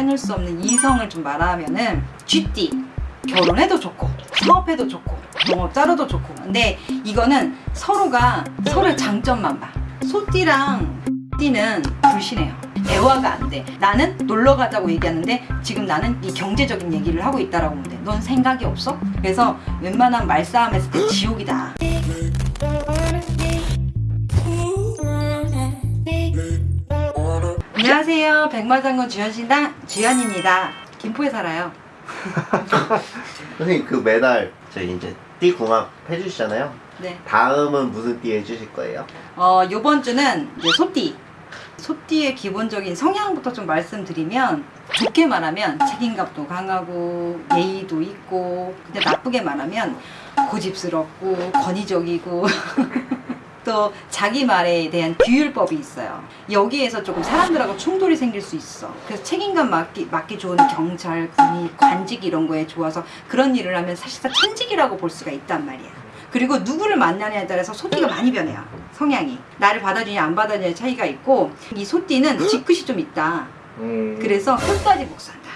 빼놓을 수 없는 이성을 좀 말하면은 쥐띠 결혼해도 좋고 사업해도 좋고 동업자로도 좋고 근데 이거는 서로가 서로의 장점만 봐 소띠랑 띠는 불신해요 대화가 안 돼. 나는 놀러 가자고 얘기하는데 지금 나는 이 경제적인 얘기를 하고 있다라고 하면 돼. 넌 생각이 없어? 그래서 웬만한 말싸움 했을 때 지옥이다. 안녕하세요. 백마장군 주현신당 주현입니다. 김포에 살아요. 선생님 그 매달 저희 이제 띠 궁합 해주시잖아요. 네. 다음은 무슨 띠 해주실 거예요? 어, 요번 주는 이제 소띠. 소띠의 기본적인 성향부터 좀 말씀드리면 좋게 말하면 책임감도 강하고 예의도 있고 근데 나쁘게 말하면 고집스럽고 권위적이고 또 자기 말에 대한 규율법이 있어요. 여기에서 조금 사람들하고 충돌이 생길 수 있어. 그래서 책임감 맡기, 맡기 좋은 경찰, 군인, 관직 이런 거에 좋아서 그런 일을 하면 사실상 천직이라고 볼 수가 있단 말이야. 그리고 누구를 만나냐에 따라서 소띠가 많이 변해요. 성향이. 나를 받아주냐 안 받아주냐의 차이가 있고 이 소띠는 뒤끝이 좀 있다. 음... 그래서 끝까지 복수한다.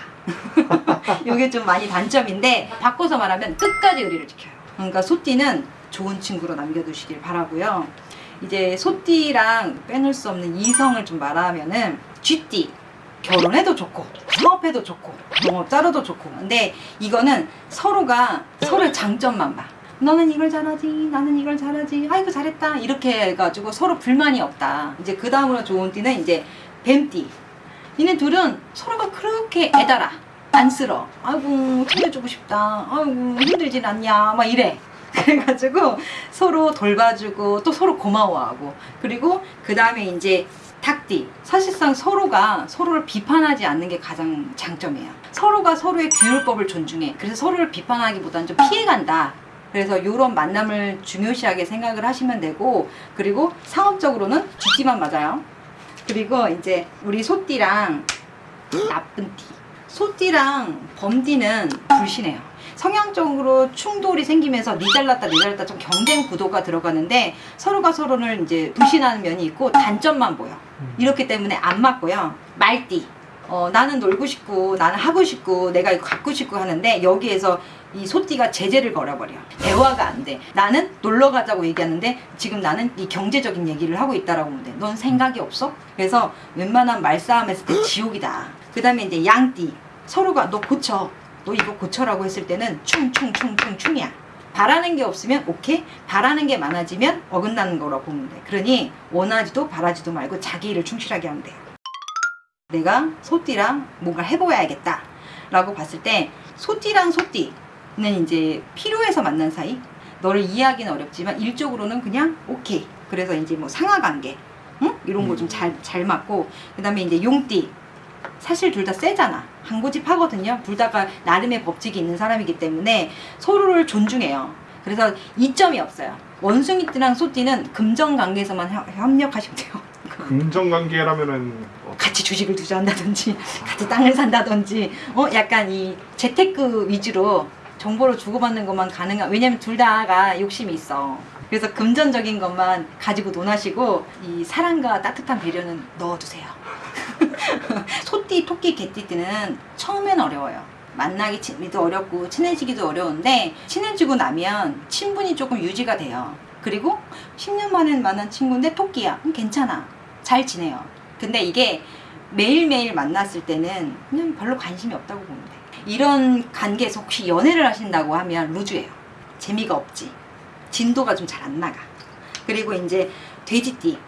이게 좀 많이 단점인데 바꿔서 말하면 끝까지 의리를 지켜요. 그러니까 소띠는 좋은 친구로 남겨두시길 바라고요. 이제 소띠랑 빼놓을 수 없는 이성을 좀 말하면은 쥐띠 결혼해도 좋고 사업해도 좋고 동업자로도 좋고. 근데 이거는 서로가 서로의 장점만 봐. 너는 이걸 잘하지 나는 이걸 잘하지 아이고 잘했다. 이렇게 해가지고 서로 불만이 없다. 이제 그 다음으로 좋은 띠는 이제 뱀띠. 니네 둘은 서로가 그렇게 애달아. 안쓰러 아이고 챙겨주고 싶다. 아이고 힘들진 않냐. 막 이래 그래가지고 서로 돌봐주고 또 서로 고마워하고. 그리고 그 다음에 이제 닭띠. 사실상 서로가 서로를 비판하지 않는 게 가장 장점이에요. 서로가 서로의 규율법을 존중해. 그래서 서로를 비판하기보다는 좀 피해간다. 그래서 이런 만남을 중요시하게 생각을 하시면 되고 그리고 상업적으로는 쥐띠만 맞아요. 그리고 이제 우리 소띠랑 나쁜 띠 소띠랑 범띠는 불신해요. 성향적으로 충돌이 생기면서 니 잘났다 니 잘났다 좀 경쟁 구도가 들어가는데 서로가 서로를 이제 불신하는 면이 있고 단점만 보여. 이렇기 때문에 안 맞고요. 말띠. 어, 나는 놀고 싶고 나는 하고 싶고 내가 이거 갖고 싶고 하는데 여기에서 이 소띠가 제재를 걸어버려. 대화가 안 돼. 나는 놀러 가자고 얘기하는데 지금 나는 이 경제적인 얘기를 하고 있다라고 하면 돼넌 생각이 없어? 그래서 웬만한 말싸움 했을 때 지옥이다 그 다음에 이제 양띠. 서로가 너 고쳐. 너 이거 고쳐라고 했을 때는 충충충충 충이야. 바라는 게 없으면 오케이. 바라는 게 많아지면 어긋나는 거라고 보면 돼. 그러니 원하지도 바라지도 말고 자기 일을 충실하게 하면 돼요 내가 소띠랑 뭔가 해보야겠다. 라고 봤을 때 소띠랑 소띠는 이제 필요해서 만난 사이. 너를 이해하기는 어렵지만 일적으로는 그냥 오케이. 그래서 이제 뭐 상하관계 응? 이런 거 좀 잘잘 맞고 그 다음에 이제 용띠 사실 둘 다 세잖아. 한 고집 하거든요. 둘 다가 나름의 법칙이 있는 사람이기 때문에 서로를 존중해요. 그래서 이점이 없어요. 원숭이띠랑 소띠는 금전관계에서만 협력하시면 돼요. 금전관계라면은 어, 같이 주식을 투자한다든지 같이 땅을 산다든지 어 약간 이 재테크 위주로 정보를 주고받는 것만 가능한 왜냐면 둘 다가 욕심이 있어. 그래서 금전적인 것만 가지고 논하시고 이 사랑과 따뜻한 배려는 넣어두세요 소띠, 토끼, 개띠띠는 처음엔 어려워요. 만나기도 어렵고 친해지기도 어려운데 친해지고 나면 친분이 조금 유지가 돼요. 그리고 10년 만에 만난 친구인데 토끼야. 그럼 괜찮아. 잘 지내요. 근데 이게 매일매일 만났을 때는 그냥 별로 관심이 없다고 돼. 이런 관계에서 혹시 연애를 하신다고 하면 루즈예요. 재미가 없지. 진도가 좀 잘 안 나가. 그리고 이제 돼지띠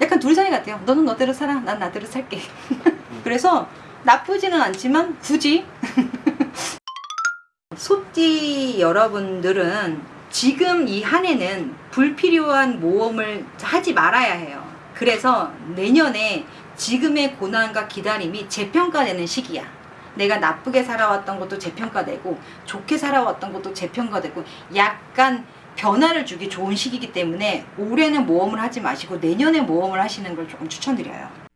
약간 둘 사이 같아요. 너는 너대로 살아 난 나대로 살게. 그래서 나쁘지는 않지만 굳이 소띠 여러분들은 지금 이 한 해는 불필요한 모험을 하지 말아야 해요. 그래서 내년에 지금의 고난과 기다림이 재평가되는 시기야. 내가 나쁘게 살아왔던 것도 재평가되고 좋게 살아왔던 것도 재평가되고 약간 변화를 주기 좋은 시기이기 때문에 올해는 모험을 하지 마시고 내년에 모험을 하시는 걸 조금 추천드려요